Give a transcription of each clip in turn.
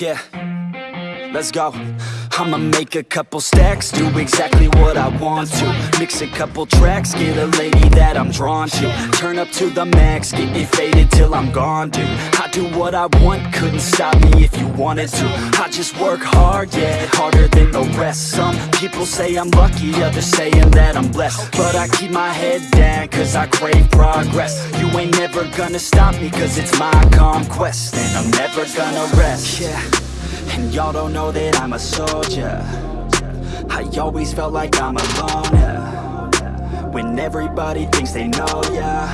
Yeah, let's go. I'ma make a couple stacks, do exactly what I want to. Mix a couple tracks, get a lady that I'm drawn to. Turn up to the max, get me faded till I'm gone, dude. I do what I want, couldn't stop me if you wanted to. I just work hard, yeah, harder than the rest. Some people say I'm lucky, others saying that I'm blessed. But I keep my head down, cause I crave progress. You ain't never gonna stop me, cause it's my conquest. And I'm never gonna rest, yeah. And y'all don't know that I'm a soldier. I always felt like I'm alone yeah. When everybody thinks they know ya.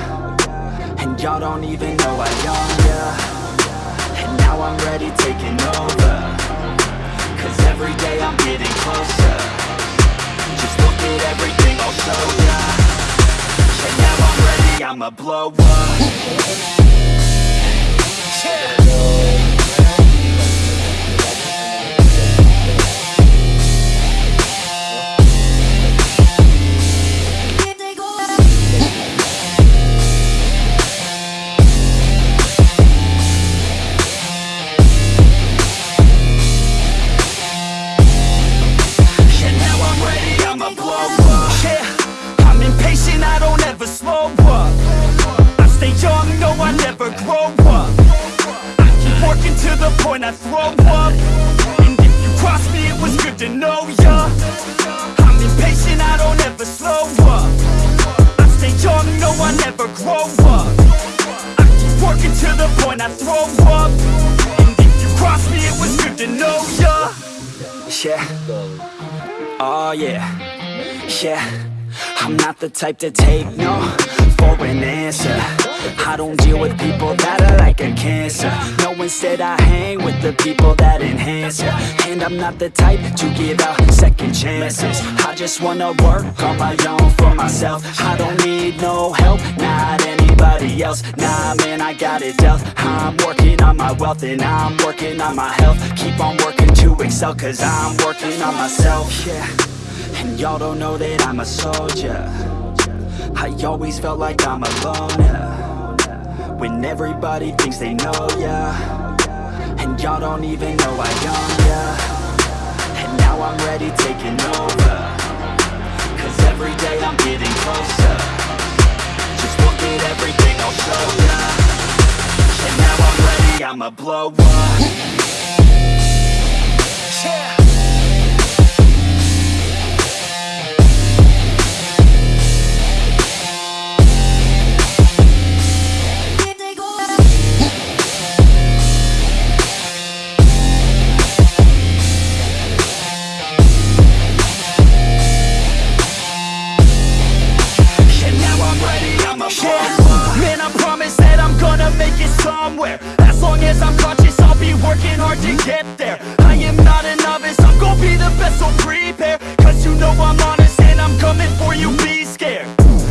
And y'all don't even know I own ya. And now I'm ready taking over. Cause every day I'm getting closer. Just look at everything I'll show ya. And now I'm ready, I'ma blow up never grow up. I keep working to the point I throw up. And if you cross me, it was good to know ya. I'm impatient, I don't ever slow up. I stay young, no, I never grow up. I keep working to the point I throw up. And if you cross me, it was good to know ya. Yeah. Oh yeah, yeah. I'm not the type to take no for an answer I don't deal with people that are like a cancer. No, instead I hang with the people that enhance ya. And I'm not the type to give out second chances. I just wanna work on my own for myself. I don't need no help, not anybody else. Nah, man, I got it dealt. I'm working on my wealth and I'm working on my health. Keep on working to excel cause I'm working on myself. Yeah, and y'all don't know that I'm a soldier. I always felt like I'm alone yeah. When everybody thinks they know ya. And y'all don't even know I own ya. And now I'm ready taking over. Cause every day I'm getting closer. Just look at everything I'll show ya. And now I'm ready, I'ma blow up. Yeah somewhere. As long as I'm conscious, I'll be working hard to get there. I am not a novice, I'm gonna be the best, so prepare. Cause you know I'm honest and I'm coming for you, be scared.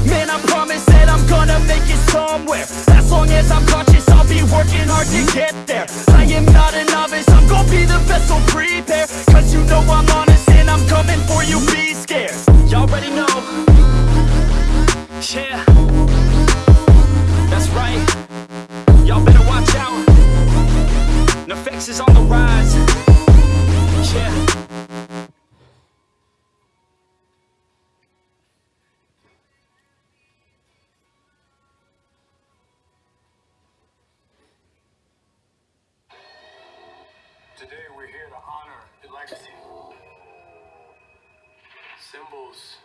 Man, I promise that I'm gonna make it somewhere. As long as I'm conscious, I'll be working hard to get there. I am not a novice, I'm gonna be the best, so prepare Today we're here to honor the legacy. Symbols